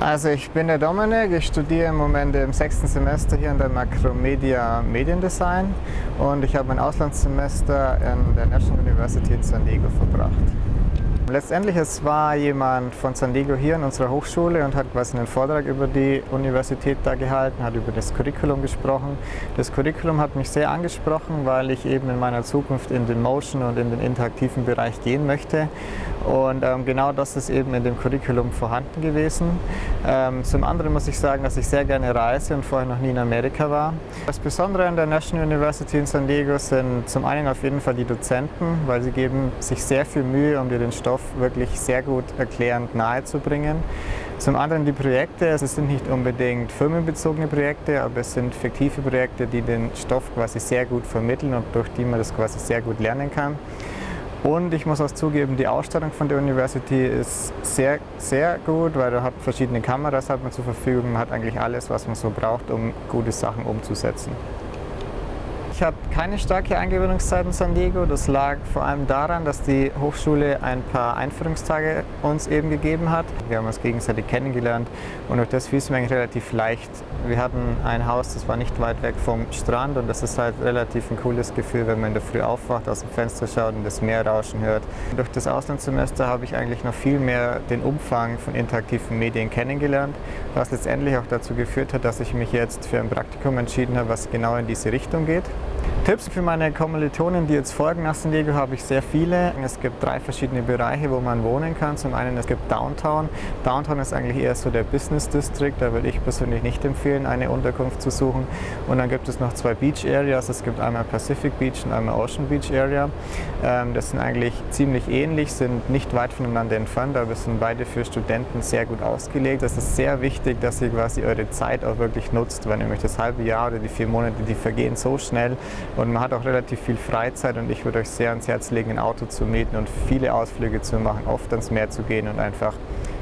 Also ich bin der Dominik, ich studiere im Moment im sechsten Semester hier in der Macromedia Mediendesign und ich habe mein Auslandssemester in der National University in San Diego verbracht. Letztendlich, es war jemand von San Diego hier in unserer Hochschule und hat quasi einen Vortrag über die Universität da gehalten, hat über das Curriculum gesprochen. Das Curriculum hat mich sehr angesprochen, weil ich eben in meiner Zukunft in den Motion und in den interaktiven Bereich gehen möchte. Und ähm, genau das ist eben in dem Curriculum vorhanden gewesen. Ähm, zum anderen muss ich sagen, dass ich sehr gerne reise und vorher noch nie in Amerika war. Das Besondere an der National University in San Diego sind zum einen auf jeden Fall die Dozenten, weil sie geben sich sehr viel Mühe, um dir den Stoff wirklich sehr gut erklärend nahezubringen. Zum anderen die Projekte, es sind nicht unbedingt firmenbezogene Projekte, aber es sind fiktive Projekte, die den Stoff quasi sehr gut vermitteln und durch die man das quasi sehr gut lernen kann. Und ich muss auch zugeben, die Ausstattung von der University ist sehr, sehr gut, weil da hat verschiedene Kameras hat man zur Verfügung, man hat eigentlich alles, was man so braucht, um gute Sachen umzusetzen. Ich habe keine starke Eingewöhnungszeit in San Diego. Das lag vor allem daran, dass die Hochschule ein paar Einführungstage uns eben gegeben hat. Wir haben uns gegenseitig kennengelernt und durch das fiel es mir eigentlich relativ leicht. Wir hatten ein Haus, das war nicht weit weg vom Strand und das ist halt relativ ein cooles Gefühl, wenn man in der Früh aufwacht, aus dem Fenster schaut und das Meer rauschen hört. Durch das Auslandssemester habe ich eigentlich noch viel mehr den Umfang von interaktiven Medien kennengelernt, was letztendlich auch dazu geführt hat, dass ich mich jetzt für ein Praktikum entschieden habe, was genau in diese Richtung geht. Tipps für meine Kommilitonen, die jetzt folgen nach San Diego, habe ich sehr viele. Es gibt drei verschiedene Bereiche, wo man wohnen kann. Zum einen es gibt Downtown. Downtown ist eigentlich eher so der Business District. Da würde ich persönlich nicht empfehlen, eine Unterkunft zu suchen. Und dann gibt es noch zwei Beach Areas. Es gibt einmal Pacific Beach und einmal Ocean Beach Area. Ähm, das sind eigentlich ziemlich ähnlich, sind nicht weit voneinander entfernt, aber sind beide für Studenten sehr gut ausgelegt. Es ist sehr wichtig, dass ihr quasi eure Zeit auch wirklich nutzt, weil nämlich das halbe Jahr oder die vier Monate, die vergehen so schnell und man hat auch relativ viel Freizeit und ich würde euch sehr ans Herz legen, ein Auto zu mieten und viele Ausflüge zu machen, oft ans Meer zu gehen und einfach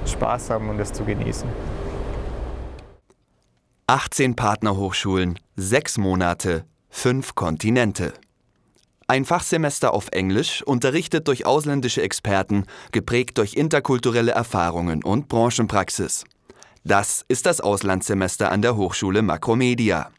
Spaß haben und es zu genießen. 18 Partnerhochschulen, 6 Monate, 5 Kontinente. Ein Fachsemester auf Englisch, unterrichtet durch ausländische Experten, geprägt durch interkulturelle Erfahrungen und Branchenpraxis. Das ist das Auslandssemester an der Hochschule Makromedia.